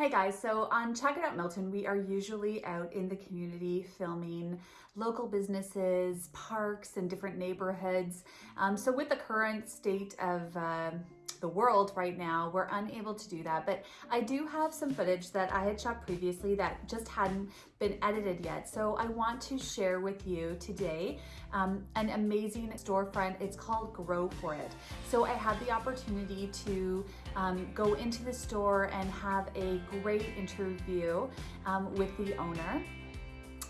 Hey guys, so on Check It Out Milton, we are usually out in the community filming local businesses, parks, and different neighborhoods. Um, so with the current state of uh, the world right now, we're unable to do that. But I do have some footage that I had shot previously that just hadn't been edited yet. So I want to share with you today um, an amazing storefront. It's called Grow For It. So I had the opportunity to um, go into the store and have a great interview um, with the owner.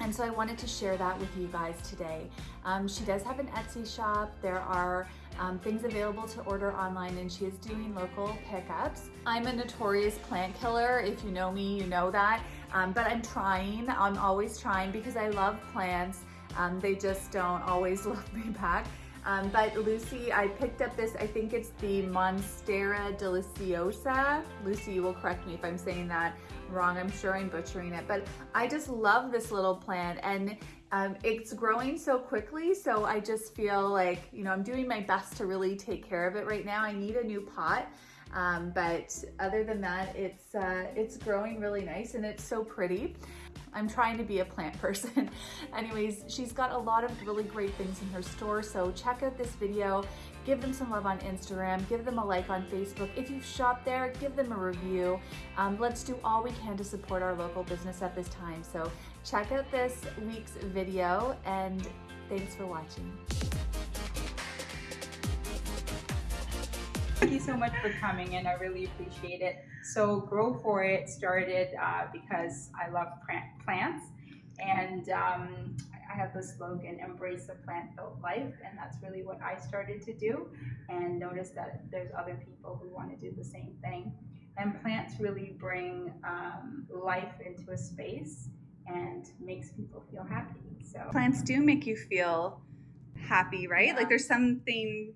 And so I wanted to share that with you guys today. Um, she does have an Etsy shop. There are um, things available to order online and she is doing local pickups. I'm a notorious plant killer. If you know me, you know that. Um, but I'm trying, I'm always trying because I love plants. Um, they just don't always love me back. Um, but Lucy, I picked up this, I think it's the Monstera deliciosa. Lucy, you will correct me if I'm saying that wrong. I'm sure I'm butchering it, but I just love this little plant and um, it's growing so quickly. So I just feel like, you know, I'm doing my best to really take care of it right now. I need a new pot. Um, but other than that, it's, uh, it's growing really nice and it's so pretty. I'm trying to be a plant person. Anyways, she's got a lot of really great things in her store, so check out this video, give them some love on Instagram, give them a like on Facebook. If you've shopped there, give them a review. Um, let's do all we can to support our local business at this time. So check out this week's video and thanks for watching. Thank you so much for coming and I really appreciate it. So Grow For It started uh, because I love plants and um, I have the slogan, embrace a plant-built life and that's really what I started to do and notice that there's other people who want to do the same thing. And plants really bring um, life into a space and makes people feel happy. So Plants do make you feel happy, right? Yeah. Like there's something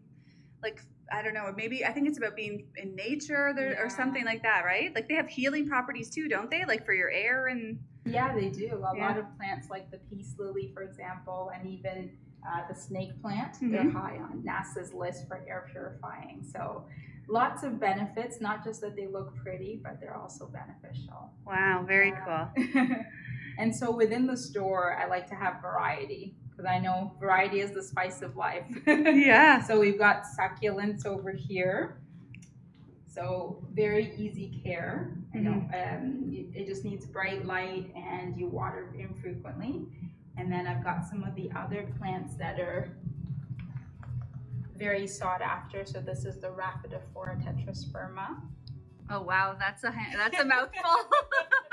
like I don't know, maybe I think it's about being in nature there, yeah. or something like that, right? Like they have healing properties too, don't they? Like for your air and yeah, they do. A yeah. lot of plants, like the peace lily, for example, and even uh, the snake plant, mm-hmm. they're high on NASA's list for air purifying. So lots of benefits, not just that they look pretty, but they're also beneficial. Wow, very uh, cool. and so within the store, I like to have variety because I know variety is the spice of life. yeah. So we've got succulents over here. So very easy care. You know, mm-hmm. um, it, it just needs bright light and you water infrequently. And then I've got some of the other plants that are very sought after. So this is the Rhaphidophora tetrasperma. Oh wow, that's a that's a mouthful.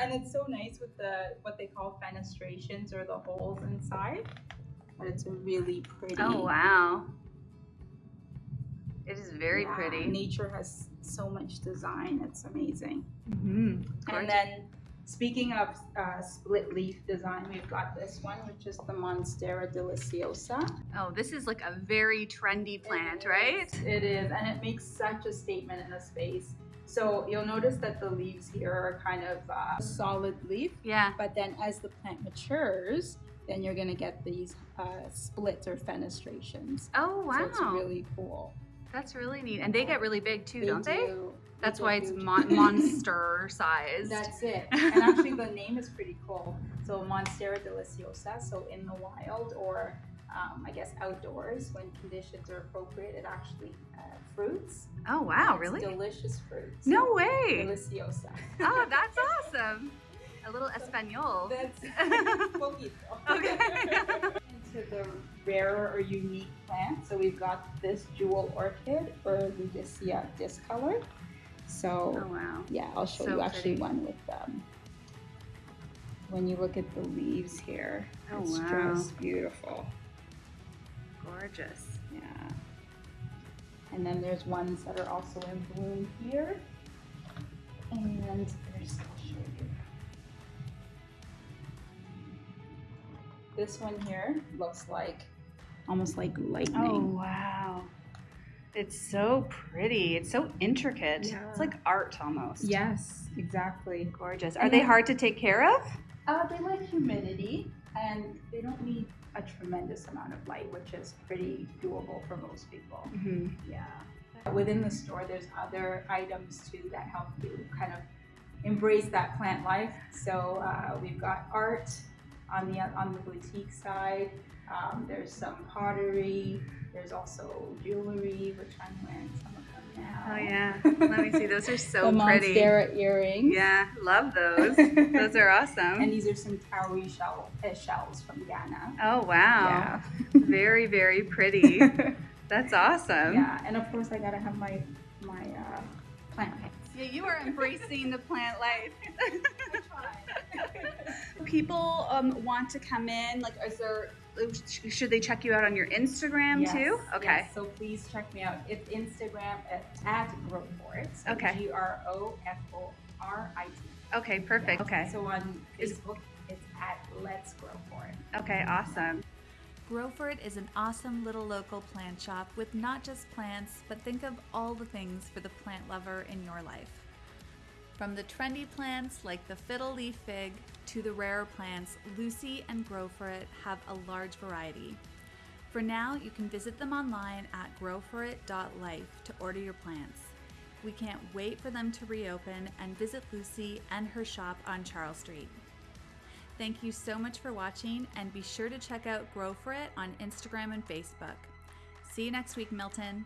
and it's so nice with the what they call fenestrations or the holes inside. But it's really pretty. Oh wow. It is very yeah, pretty. Nature has so much design. It's amazing. Mm-hmm. And then speaking of uh, split leaf design, we've got this one, which is the Monstera deliciosa. Oh, this is like a very trendy plant, it right? It is, and it makes such a statement in a space. So you'll notice that the leaves here are kind of uh, solid leaf. Yeah. But then as the plant matures, then you're gonna get these uh, splits or fenestrations. Oh wow! So it's really cool. That's really neat, and they get really big too, they don't they? Do. That's why it's mon monster size. That's it. And actually, the name is pretty cool. So Monstera deliciosa. So in the wild, or um, I guess outdoors, when conditions are appropriate, it actually uh, fruits. Oh wow, really? Delicious fruits. No way. Deliciosa. oh, that's awesome. A little Espanol. That's poquito. Okay. Into the rarer or unique plant. So we've got this jewel orchid or Ludisia discolor. So oh, wow. yeah, I'll show so you actually pretty. one with them. Um, when you look at the leaves here, oh, it's wow. just beautiful. Gorgeous. Yeah. And then there's ones that are also in bloom here. And there's, I'll show you. This one here looks like almost like lightning. Oh, wow. It's so pretty. It's so intricate. Yeah. It's like art almost. Yes, exactly. Gorgeous. Are they hard to take care of? Uh, they like humidity and they don't need a tremendous amount of light, which is pretty doable for most people. Mm-hmm. Yeah. Within the store, there's other items too that help you kind of embrace that plant life. So uh, we've got art on the on the boutique side. Um, there's some pottery. There's also jewelry, which I'm wearing some of now. Oh yeah. Let me see. Those are so the pretty. Monstera earrings. Yeah, love those. those are awesome. And these are some cowrie shell, uh, shells from Ghana. oh wow. very very pretty. That's awesome. yeah, and of course I gotta have my my uh, plant pants. Yeah, you are embracing the plant life. People um, want to come in. Like, is there? Should they check you out on your Instagram Yes, too? Okay. yes, so please check me out. It's Instagram at, at Grow For It. So Okay. G R O F O R I T. Okay. Perfect. Yeah. Okay. So on Is- Facebook, it's at Let's Grow For It. Okay. Awesome. Grow For It is an awesome little local plant shop with not just plants, but think of all the things for the plant lover in your life. From the trendy plants like the fiddle leaf fig to the rarer plants, Lucy and Grow For It have a large variety. For now, you can visit them online at growforit.life to order your plants. We can't wait for them to reopen and visit Lucy and her shop on Charles Street. Thank you so much for watching and be sure to check out Grow For It on Instagram and Facebook. See you next week, Milton.